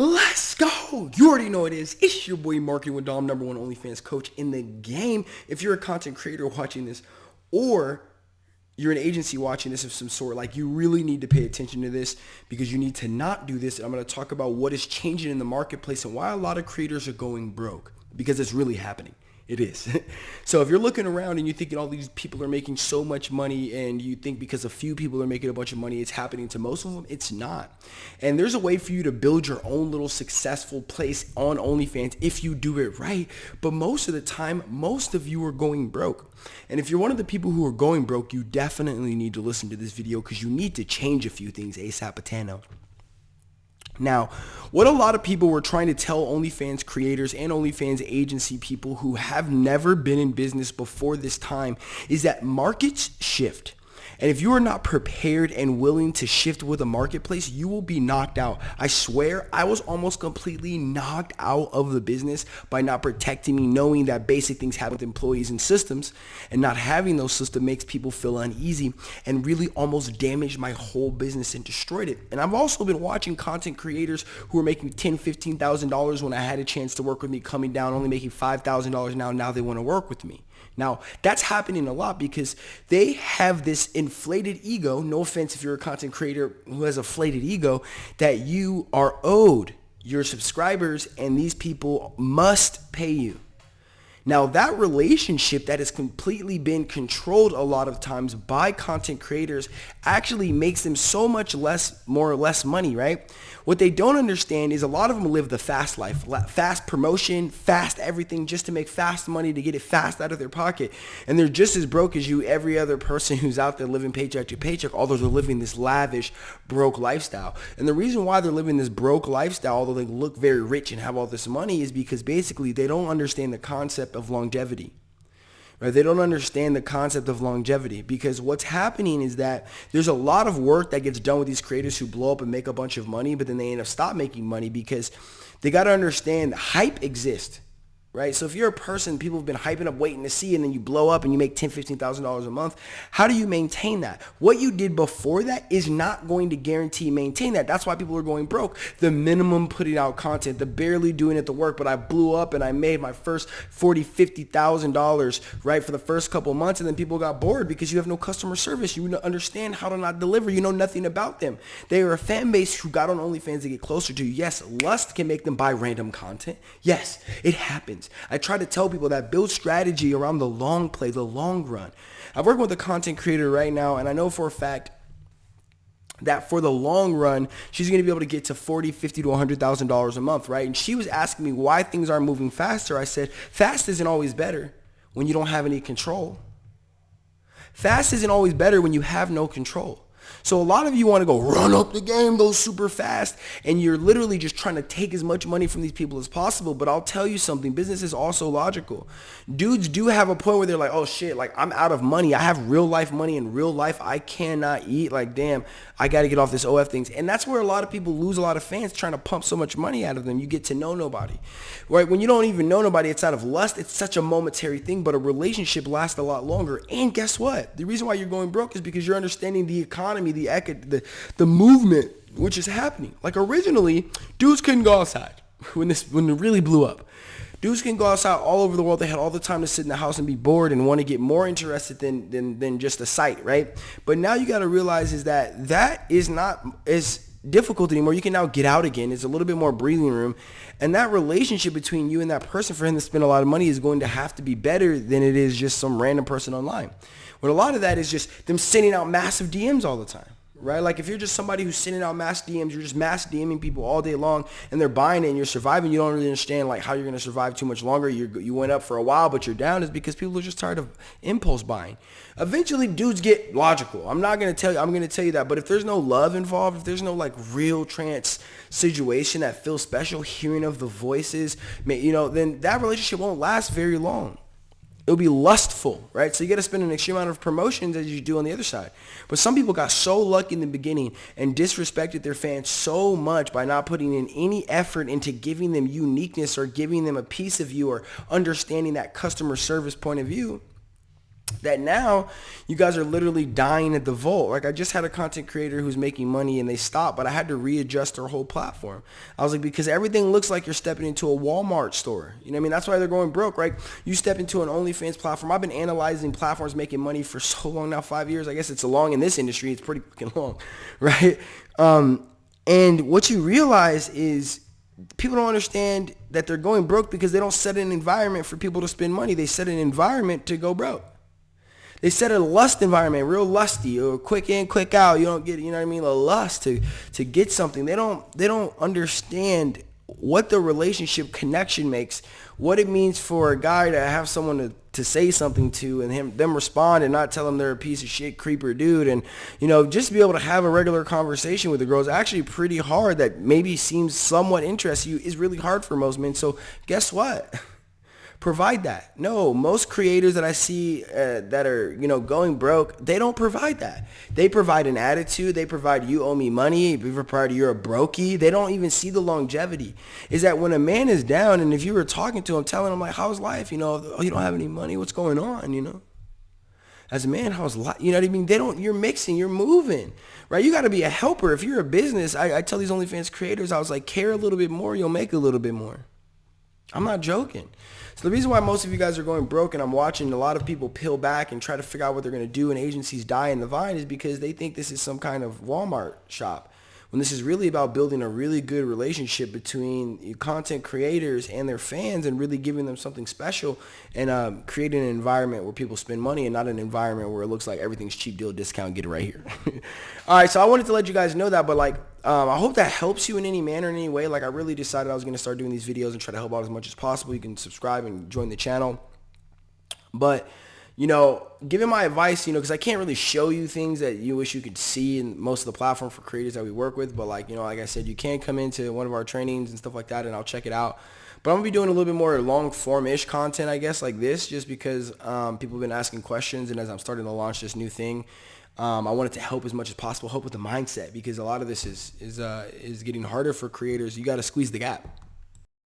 Let's go. You already know it is. It's your boy Marketing with Dom, number one OnlyFans coach in the game. If you're a content creator watching this or you're an agency watching this of some sort, like you really need to pay attention to this because you need to not do this. And I'm going to talk about what is changing in the marketplace and why a lot of creators are going broke because it's really happening. It is. so if you're looking around and you're thinking all these people are making so much money and you think because a few people are making a bunch of money, it's happening to most of them, it's not. And there's a way for you to build your own little successful place on OnlyFans if you do it right. But most of the time, most of you are going broke. And if you're one of the people who are going broke, you definitely need to listen to this video because you need to change a few things ASAP Patano. Now, what a lot of people were trying to tell OnlyFans creators and OnlyFans agency people who have never been in business before this time is that markets shift. And if you are not prepared and willing to shift with the marketplace, you will be knocked out. I swear I was almost completely knocked out of the business by not protecting me, knowing that basic things happen with employees and systems and not having those systems makes people feel uneasy and really almost damaged my whole business and destroyed it. And I've also been watching content creators who are making $10, $15,000 when I had a chance to work with me coming down, only making $5,000 now. Now they want to work with me. Now, that's happening a lot because they have this inflated ego, no offense if you're a content creator who has a inflated ego, that you are owed your subscribers and these people must pay you. Now that relationship that has completely been controlled a lot of times by content creators actually makes them so much less, more or less money, right? What they don't understand is a lot of them live the fast life, fast promotion, fast everything just to make fast money to get it fast out of their pocket. And they're just as broke as you, every other person who's out there living paycheck to paycheck, although they're living this lavish, broke lifestyle. And the reason why they're living this broke lifestyle, although they look very rich and have all this money is because basically they don't understand the concept of longevity. Right? They don't understand the concept of longevity because what's happening is that there's a lot of work that gets done with these creators who blow up and make a bunch of money, but then they end up stop making money because they got to understand hype exists right? So if you're a person people have been hyping up waiting to see and then you blow up and you make $10, $15,000 a month, how do you maintain that? What you did before that is not going to guarantee maintain that. That's why people are going broke. The minimum putting out content, the barely doing it the work, but I blew up and I made my first $40, $50,000, right, for the first couple months and then people got bored because you have no customer service. You understand how to not deliver. You know nothing about them. They are a fan base who got on OnlyFans to get closer to you. Yes, lust can make them buy random content. Yes, it happens happens. I try to tell people that build strategy around the long play, the long run. I'm working with a content creator right now, and I know for a fact that for the long run, she's going to be able to get to 40, 50 to $100,000 a month, right? And she was asking me why things aren't moving faster. I said, fast isn't always better when you don't have any control. Fast isn't always better when you have no control. So a lot of you want to go run up the game, go super fast, and you're literally just trying to take as much money from these people as possible. But I'll tell you something, business is also logical. Dudes do have a point where they're like, oh shit, like I'm out of money. I have real life money in real life. I cannot eat. Like, damn, I got to get off this OF things. And that's where a lot of people lose a lot of fans trying to pump so much money out of them. You get to know nobody, right? When you don't even know nobody, it's out of lust. It's such a momentary thing, but a relationship lasts a lot longer. And guess what? The reason why you're going broke is because you're understanding the economy, the the the movement which is happening. Like originally, dudes couldn't go outside when this when it really blew up. Dudes can go outside all over the world. They had all the time to sit in the house and be bored and want to get more interested than than, than just a sight, right? But now you got to realize is that that is not as difficult anymore. You can now get out again. It's a little bit more breathing room. And that relationship between you and that person for him to spend a lot of money is going to have to be better than it is just some random person online. But a lot of that is just them sending out massive DMs all the time right? Like if you're just somebody who's sending out mass DMs, you're just mass DMing people all day long and they're buying it and you're surviving, you don't really understand like how you're going to survive too much longer. you you went up for a while, but you're down is because people are just tired of impulse buying. Eventually dudes get logical. I'm not going to tell you, I'm going to tell you that, but if there's no love involved, if there's no like real trance situation that feels special, hearing of the voices, you know, then that relationship won't last very long it'll be lustful, right? So you got to spend an extreme amount of promotions as you do on the other side. But some people got so lucky in the beginning and disrespected their fans so much by not putting in any effort into giving them uniqueness or giving them a piece of you or understanding that customer service point of view that now you guys are literally dying at the vault. Like I just had a content creator who's making money and they stopped, but I had to readjust their whole platform. I was like, because everything looks like you're stepping into a Walmart store. You know what I mean? That's why they're going broke, right? You step into an OnlyFans platform. I've been analyzing platforms making money for so long now, five years. I guess it's a long in this industry. It's pretty fucking long, right? Um, and what you realize is people don't understand that they're going broke because they don't set an environment for people to spend money. They set an environment to go broke. They set a lust environment, real lusty, or quick in, quick out. You don't get, you know what I mean, a lust to to get something. They don't they don't understand what the relationship connection makes, what it means for a guy to have someone to, to say something to and him them respond and not tell them they're a piece of shit creeper dude. And you know just be able to have a regular conversation with the girls actually pretty hard that maybe seems somewhat interesting you. Is really hard for most men. So guess what provide that. No, most creators that I see uh, that are, you know, going broke, they don't provide that. They provide an attitude. They provide you owe me money. They provide you're a brokey. They don't even see the longevity. Is that when a man is down and if you were talking to him, telling him like, how's life? You know, oh, you don't have any money. What's going on? You know? as a man, how's life? You know what I mean? They don't, you're mixing, you're moving, right? You got to be a helper. If you're a business, I, I tell these OnlyFans creators, I was like, care a little bit more, you'll make a little bit more. I'm not joking. So the reason why most of you guys are going broke and I'm watching a lot of people peel back and try to figure out what they're going to do and agencies die in the vine is because they think this is some kind of Walmart shop when this is really about building a really good relationship between content creators and their fans and really giving them something special and um, creating an environment where people spend money and not an environment where it looks like everything's cheap deal discount get it right here all right so i wanted to let you guys know that but like um, i hope that helps you in any manner in any way like i really decided i was going to start doing these videos and try to help out as much as possible you can subscribe and join the channel but you know, giving my advice, you know, because I can't really show you things that you wish you could see in most of the platform for creators that we work with. But like, you know, like I said, you can come into one of our trainings and stuff like that, and I'll check it out. But I'm gonna be doing a little bit more long form-ish content, I guess, like this, just because um, people have been asking questions, and as I'm starting to launch this new thing, um, I wanted to help as much as possible, help with the mindset, because a lot of this is is uh, is getting harder for creators. You got to squeeze the gap.